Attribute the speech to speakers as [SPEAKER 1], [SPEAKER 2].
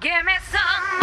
[SPEAKER 1] Give me some